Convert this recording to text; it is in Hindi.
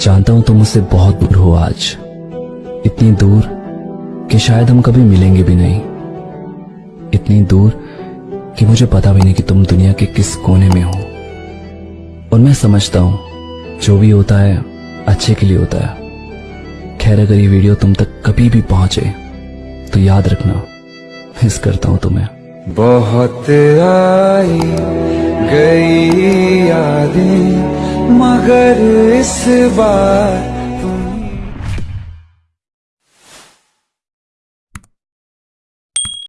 जानता हूँ तुम मुझसे बहुत दूर हो आज। इतनी दूर कि शायद हम कभी मिलेंगे भी नहीं। इतनी दूर कि मुझे पता भी नहीं कि तुम दुनिया के किस कोने में हो। और मैं समझता हूँ, जो भी होता है, अच्छे के लिए होता है। खैर, अगर ये वीडियो तुम तक कभी भी पहुँचे तो याद रखना, मिस करता हूँ तुम्हें। बहुत आई गई यादें मगर इस बार